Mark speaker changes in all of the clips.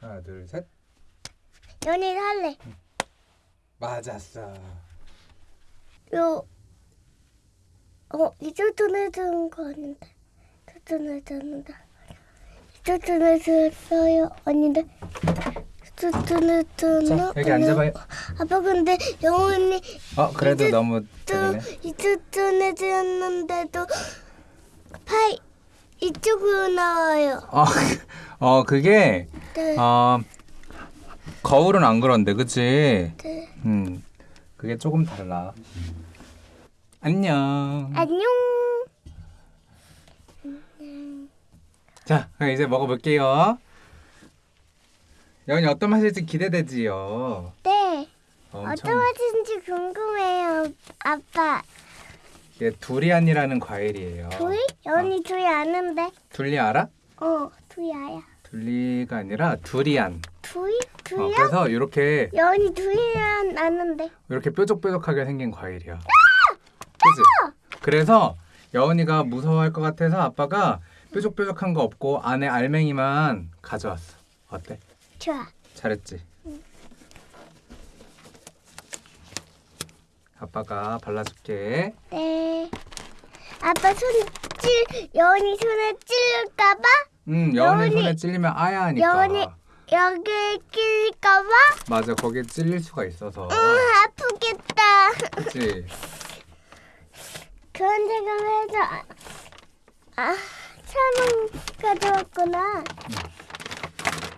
Speaker 1: 하나 둘 셋.
Speaker 2: 연이 할래.
Speaker 1: 맞았어.
Speaker 2: 요, 어, 이쪽 눈에 드는 거 아닌데. 이쪽 눈에 드는다. 이쪽 눈에 들었어요. 아닌데. 이쪽 눈에?
Speaker 1: 자 여기 앉아봐요.
Speaker 2: 아빠 근데 영훈이
Speaker 1: 어 그래도
Speaker 2: 이제
Speaker 1: 너무.
Speaker 2: 이쪽 눈에 들었는데도 팔 이쪽으로 나와요.
Speaker 1: 어, 어 그게
Speaker 2: 네.
Speaker 1: 어 거울은 안 그런데 그치?
Speaker 2: 네.
Speaker 1: 음 그게 조금 달라. 안녕.
Speaker 2: 안녕.
Speaker 1: 자 그럼 이제 먹어볼게요. 여기 어떤 맛일지 기대되지요.
Speaker 2: 네.
Speaker 1: 엄청
Speaker 2: 어떤 맛인지 궁금해요, 아빠.
Speaker 1: 이게 두리안이라는 과일이에요.
Speaker 2: 둘이? 연이 둘이 아는데.
Speaker 1: 둘리 알아?
Speaker 2: 어, 아야.
Speaker 1: 둘리가 아니라 두리안.
Speaker 2: 둘이?
Speaker 1: 어,
Speaker 2: 둘이야?
Speaker 1: 그래서 이렇게
Speaker 2: 연이 둘이란 아는데.
Speaker 1: 이렇게 뾰족뾰족하게 생긴 과일이야. 그치? 그래서 여은이가 무서워할 것 같아서 아빠가 뾰족뾰족한 거 없고 안에 알맹이만 가져왔어. 어때?
Speaker 2: 좋아.
Speaker 1: 잘했지? 아빠가 발라줄게.
Speaker 2: 네. 아빠 손 찔, 연이 손에 찔릴까봐?
Speaker 1: 음, 여은이- 손에 찔리면 아야 하니까.
Speaker 2: 여은이- 여기에 찔릴까 봐?
Speaker 1: 맞아, 거기에 찔릴 수가 있어서.
Speaker 2: 응, 아프겠다.
Speaker 1: 그치?
Speaker 2: 그런 생각을 해서, 아, 아 차만 가져왔구나.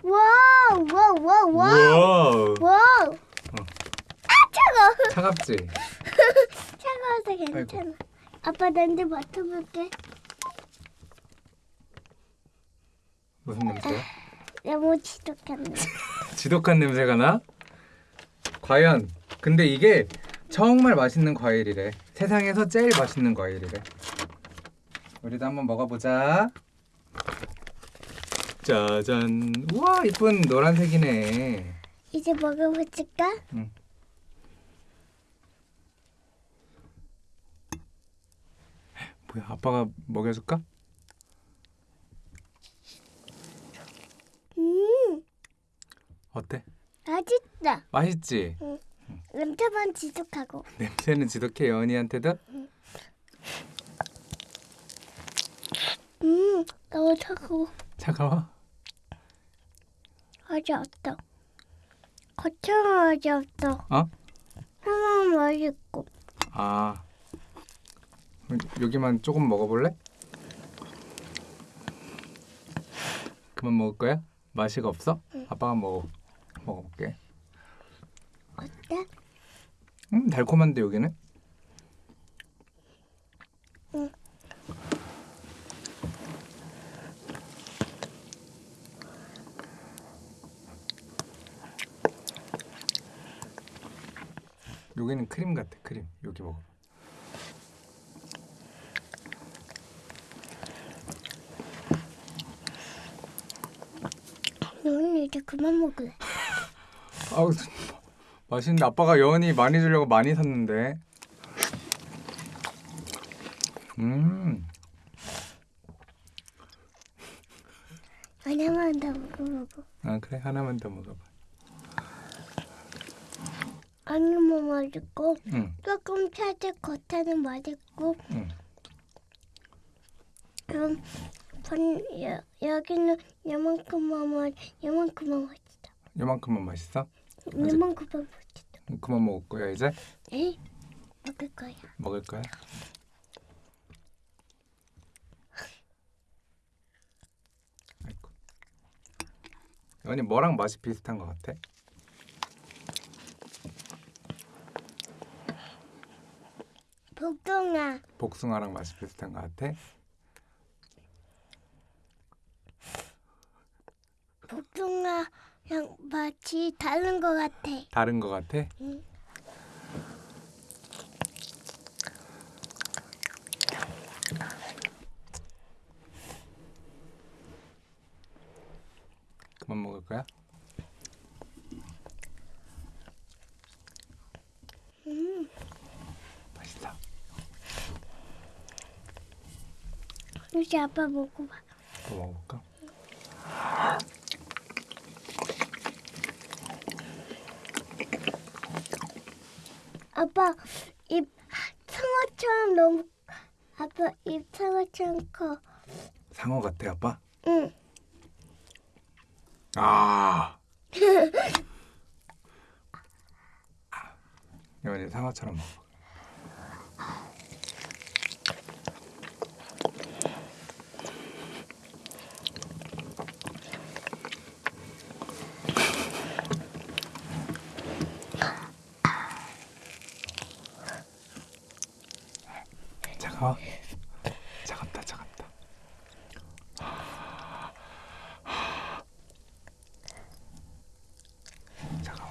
Speaker 2: wow,
Speaker 1: wow, wow,
Speaker 2: wow. Wow. 아, 차가워.
Speaker 1: 차갑지?
Speaker 2: 차가워서 괜찮아. 아빠 난데 맡아볼게.
Speaker 1: 무슨 냄새야?
Speaker 2: 너무 지독한데.
Speaker 1: 지독한 냄새가 나? 과연 근데 이게 정말 맛있는 과일이래 세상에서 제일 맛있는 과일이래 우리도 한번 먹어보자 짜잔 우와 이쁜 노란색이네
Speaker 2: 이제 먹어볼까?
Speaker 1: 뭐야 아빠가 먹여줄까?
Speaker 2: 음,
Speaker 1: 어때?
Speaker 2: 맛있다.
Speaker 1: 맛있지?
Speaker 2: 냄새만 지독하고.
Speaker 1: 냄새는 지독해 여은이한테도?
Speaker 2: 음, 너무 차가워.
Speaker 1: 차가워?
Speaker 2: 아직 없다. 거창한 아직 없다.
Speaker 1: 어?
Speaker 2: 하나는 맛있고.
Speaker 1: 아 여기만 조금 먹어볼래? 그만 먹을 거야? 맛이가 없어? 아빠가 먹어 먹어볼게.
Speaker 2: 어때?
Speaker 1: 음 달콤한데 여기는?
Speaker 2: 응.
Speaker 1: 여기는 크림 같아 크림. 여기 먹어.
Speaker 2: 너는 이제 그만 먹을래.
Speaker 1: 아우 맛있는데 아빠가 여은이 많이 주려고 많이 샀는데. 음
Speaker 2: 하나만 더 먹어보고.
Speaker 1: 아 그래 하나만 더 먹어봐.
Speaker 2: 아니면 맛있고.
Speaker 1: 응.
Speaker 2: 조금 차질 겉에는 맛있고.
Speaker 1: 응.
Speaker 2: 그럼 번, 여, 여기는 요만큼만 맛, 요만큼만 맛있다.
Speaker 1: 요만큼만 맛있어?
Speaker 2: 요만큼만 맛있다.
Speaker 1: 그만 먹을 거야 이제?
Speaker 2: 에이, 먹을 거야.
Speaker 1: 먹을 거야? 아이고. 연이 뭐랑 맛이 비슷한 것 같아?
Speaker 2: 복숭아.
Speaker 1: 복숭아랑 맛이 비슷한 것 같아?
Speaker 2: 복숭아랑 맛이 다른 것 같아.
Speaker 1: 다른 것 같아?
Speaker 2: 응.
Speaker 1: 그만 먹을 거야?
Speaker 2: 음,
Speaker 1: 맛있어.
Speaker 2: 이제 아빠 먹어봐.
Speaker 1: 또 먹어볼까?
Speaker 2: 아빠 입 상어처럼 너무 아빠 입 상어처럼 커.
Speaker 1: 상어 같아 아빠?
Speaker 2: 응.
Speaker 1: 아. 여원이 상어처럼 먹어. 차가워? 차갑다 차갑다. 차가워.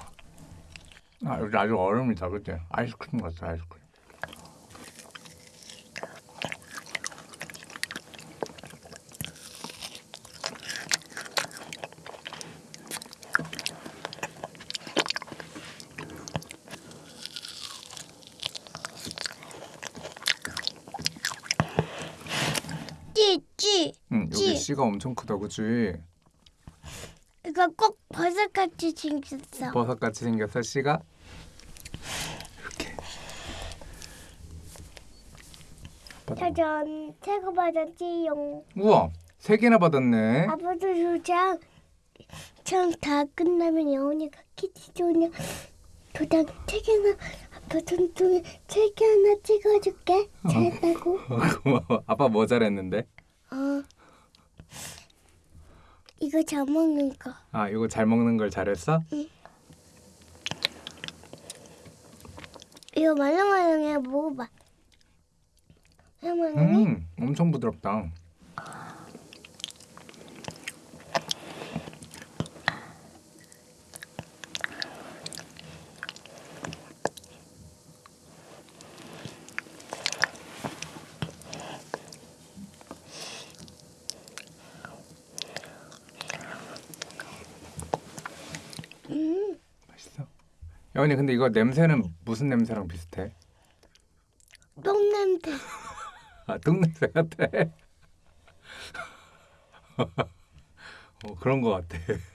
Speaker 1: 아 여기 아주 얼음이다 그치? 아이스크림 같아 아이스크림.
Speaker 2: 찌찌.
Speaker 1: 응 여기
Speaker 2: 찌.
Speaker 1: 씨가 엄청 크다 그치?
Speaker 2: 이거 꼭 버섯같이 생겼어.
Speaker 1: 버섯같이 생겼어 씨가? 이렇게.
Speaker 2: 짜잔, 새거 받았지용.
Speaker 1: 우와 세 개나 받았네.
Speaker 2: 아빠도 도장 장다 끝나면 영훈이가 키티 조냐 도장 세 개나 아빠 손등에 세개 하나 찍어줄게. 잘했다고.
Speaker 1: 고마워. 아빠 뭐 잘했는데?
Speaker 2: 어. 이거 잘 먹는 거.
Speaker 1: 아 이거 잘 먹는 걸 잘했어?
Speaker 2: 이거 말랑말랑해 먹어봐. 말랑말랑해?
Speaker 1: 음 엄청 부드럽다.
Speaker 2: 음,
Speaker 1: 맛있어. 여원이 근데 이거 냄새는 무슨 냄새랑 비슷해?
Speaker 2: 똥 냄새.
Speaker 1: 아 똥 냄새 같아. 어, 그런 거 같아.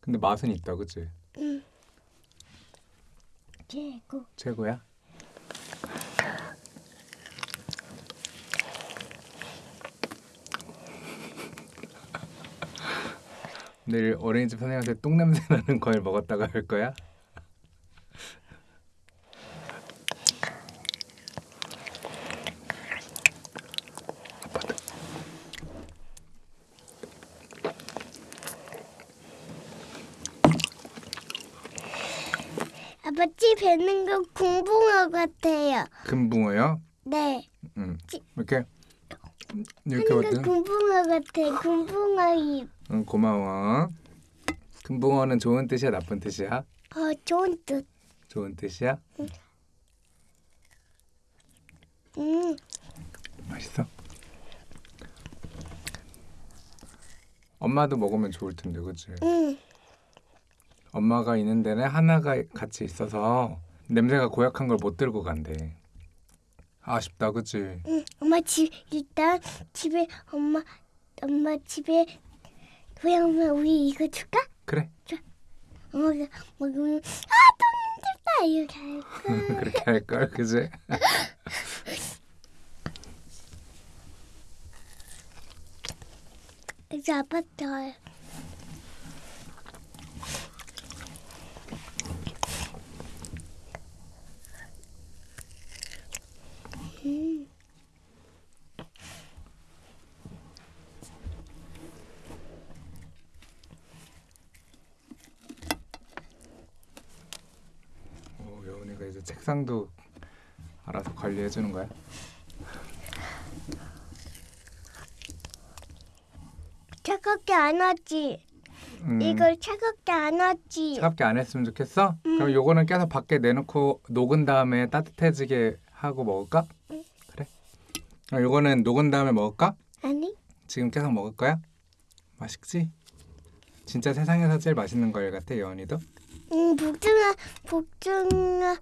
Speaker 1: 근데 맛은 있다, 그치?
Speaker 2: 음. 최고.
Speaker 1: 최고야? 내일 어린이집 선생님한테 똥냄새 나는 과일 먹었다가 할 거야?
Speaker 2: 아빠 찌 뱉는 거 공붕어 같아요.
Speaker 1: 금붕어요?
Speaker 2: 네.
Speaker 1: 응.
Speaker 2: 찌-
Speaker 1: 이렇게 이렇게
Speaker 2: 하는 거. 공붕어 같아. 공붕어 입.
Speaker 1: 응, 고마워. 금붕어는 좋은 뜻이야, 나쁜 뜻이야?
Speaker 2: 어, 좋은 뜻.
Speaker 1: 좋은 뜻이야?
Speaker 2: 음,
Speaker 1: 맛있어. 엄마도 먹으면 좋을 텐데, 그치?
Speaker 2: 음.
Speaker 1: 엄마가 있는 데는 하나가 같이 있어서 냄새가 고약한 걸 못 들고 간대. 아쉽다, 그치?
Speaker 2: 응, 엄마 집 일단 집에 엄마 엄마 집에 고양이 우리 이거 줄까?
Speaker 1: 그래,
Speaker 2: 엄마가 먹으면 아 똥냄새다 이렇게 할까?
Speaker 1: 그렇게 할 걸, 그치?
Speaker 2: 이제 아빠 잘. 음.
Speaker 1: 오, 여운이가 이제 책상도 알아서 관리해 주는 거야?
Speaker 2: 차갑게 안 하지.
Speaker 1: 음,
Speaker 2: 이걸 차갑게 안 하지.
Speaker 1: 차갑게 안 했으면 좋겠어?
Speaker 2: 음.
Speaker 1: 그럼 요거는 계속 밖에 내놓고 녹은 다음에 따뜻해지게 하고 먹을까?
Speaker 2: 응.
Speaker 1: 그래. 그럼 요거는 녹은 다음에 먹을까?
Speaker 2: 아니?
Speaker 1: 지금 계속 먹을 거야? 맛있지? 진짜 세상에서 제일 맛있는 걸 같아 여원이도.
Speaker 2: 음, 복숭아, 복숭아,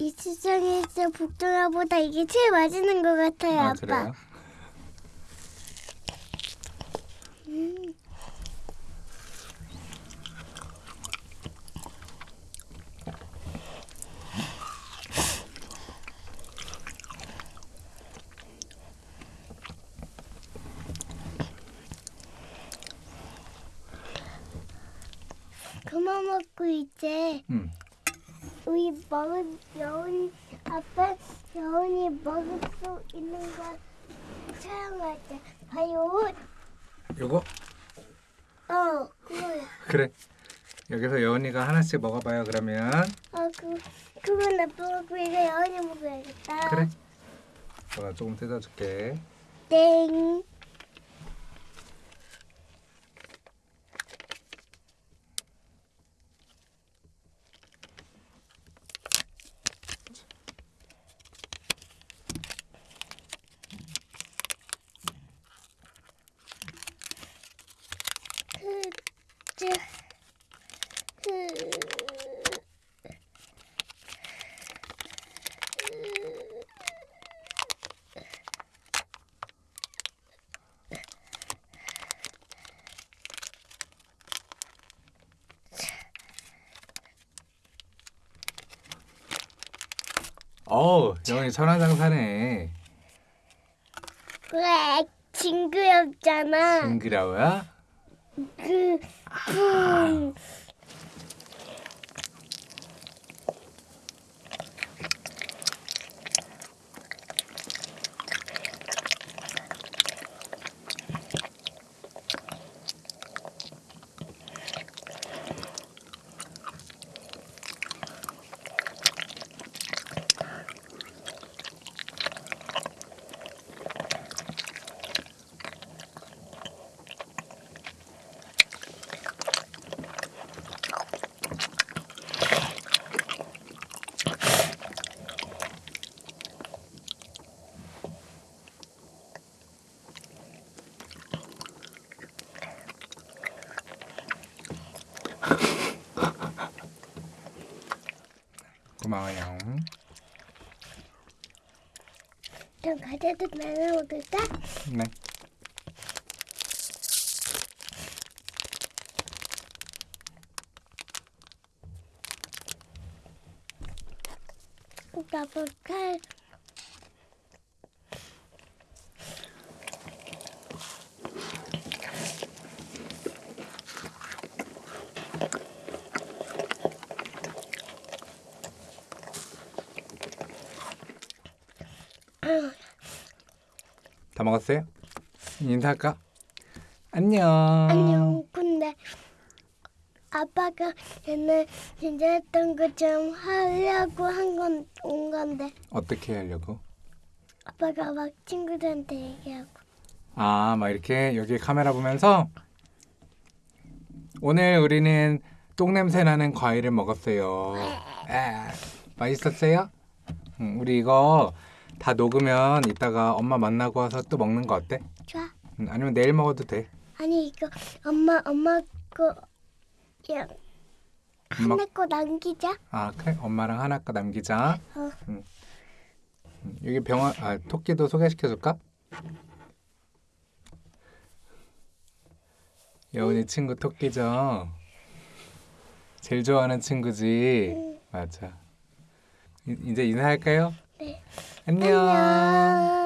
Speaker 2: 이 시장에서 복숭아보다 이게 제일 맛있는 것 같아요,
Speaker 1: 아,
Speaker 2: 빠 음. 그만 먹고 이제
Speaker 1: 음.
Speaker 2: 우리 먹은 여운 아빠 여운이 먹을 수 있는 걸 사용할 때 봐요.
Speaker 1: 요거
Speaker 2: 어 그거야.
Speaker 1: 그래. 여기서 여운이가 하나씩 먹어봐요. 그러면
Speaker 2: 아그 그건 아빠 먹고 이거 여운이 먹어야겠다.
Speaker 1: 그래. 내가 조금 뜯어줄게.
Speaker 2: 땡. 그, 저, 그,
Speaker 1: 어우, 여운이 천하장사네.
Speaker 2: 그래 징그럽잖아.
Speaker 1: 징그러워?
Speaker 2: ah.
Speaker 1: 고마워요.
Speaker 2: 좀 과자도 나눠 먹을까?
Speaker 1: 네.
Speaker 2: 나볼까?
Speaker 1: 다 먹었어요? 인사할까? 안녕.
Speaker 2: 안녕. 근데 아빠가 옛날 진짜 했던 것처럼 하려고 한 건 온 건데
Speaker 1: 어떻게 하려고?
Speaker 2: 아빠가 막 친구들한테 얘기하고
Speaker 1: 아, 막 이렇게 여기 카메라 보면서 오늘 우리는 똥냄새 나는 과일을 먹었어요. 아, 맛있었어요? 응, 우리 이거 다 녹으면 이따가 엄마 만나고 와서 또 먹는 거 어때?
Speaker 2: 좋아.
Speaker 1: 응, 아니면 내일 먹어도 돼.
Speaker 2: 아니 이거 엄마 엄마 거 그냥
Speaker 1: 엄마-
Speaker 2: 하나 거 남기자.
Speaker 1: 아, 그래. 엄마랑 하나 거 남기자.
Speaker 2: 어.
Speaker 1: 응. 응, 여기 병원 아, 토끼도 소개시켜 줄까? 여운이 친구 토끼죠. 제일 좋아하는 친구지.
Speaker 2: 응.
Speaker 1: 맞아. 이- 이제 인사할까요?
Speaker 2: 네.
Speaker 1: 안녕.
Speaker 2: 안녕.